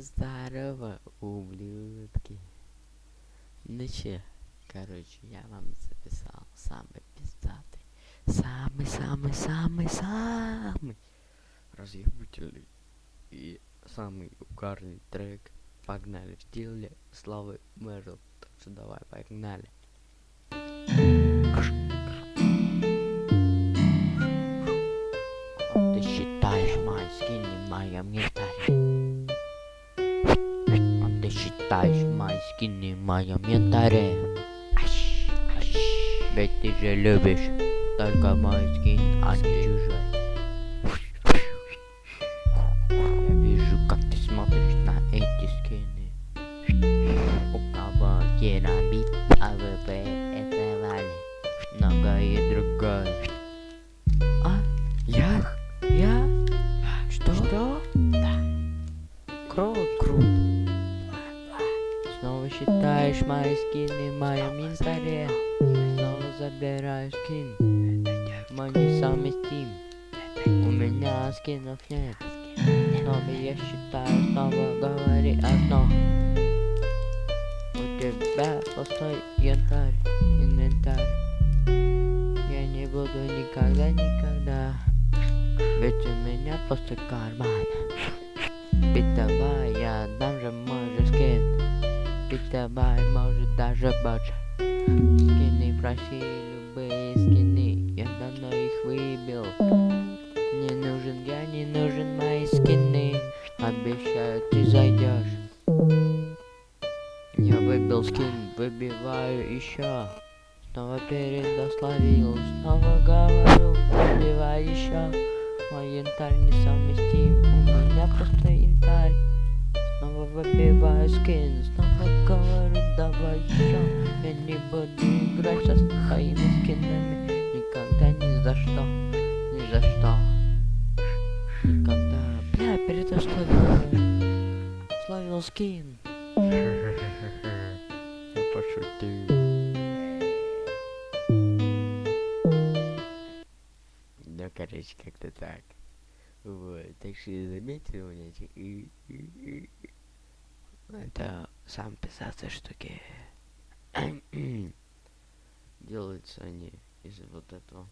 Здорово, ублюдки. Ну че, короче, я вам записал самый пиздатый, самый-самый-самый-самый разъебительный и самый угарный трек. Погнали стиле Славы Мэрил. Так что давай, погнали. Ты считаешь мои скины в моем инвентаре? Ты считаешь мои скины в моем инвентаре? Ащ, ащ. Ведь ты же любишь только мой скин, а не чужой. Я вижу, как ты смотришь на эти скины. У кого керамит, АВП это валит. Многое другое. Снова считаешь мои скины в моем инвентаре. Снова забираешь скин. Мой несовместим. У меня скинов нет. Снова я считаю, снова говори одно. У тебя пустой янтарь, инвентарь. Я не буду никогда, никогда. Ведь у меня пустой карман. Скин. Битовая, может даже больше. Скины проси, любые скины. Я давно их выбил. Не нужен я, не нужен мои скины. Обещаю, ты зайдешь. Я выбил скин, выбиваю еще. Снова передословил, снова говорю, выбивай еще. Мой янтарь несовместим, у меня просто янтарь. Снова выбиваю скин, снова давай еще. Я не буду играть со своими скинами, никогда ни за что, ни за что. Никогда. Бля, передословил. Словил скин. Я пошутил. Ну, короче, как-то так. Вот, так что я заметил, у меня эти это сам писаться штуки. Делаются они из вот этого.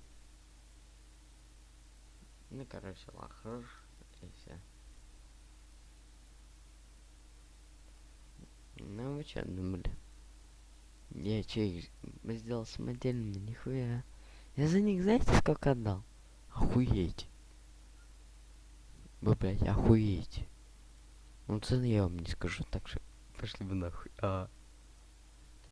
Ну, короче, лахр и все. Ну вы что думали? Я че сделал самодельными, нихуя. Я за них знаете сколько отдал? Охуеть. Вы, блядь, охуеть. Ну цены я вам не скажу, так что пошли вы нахуй. А.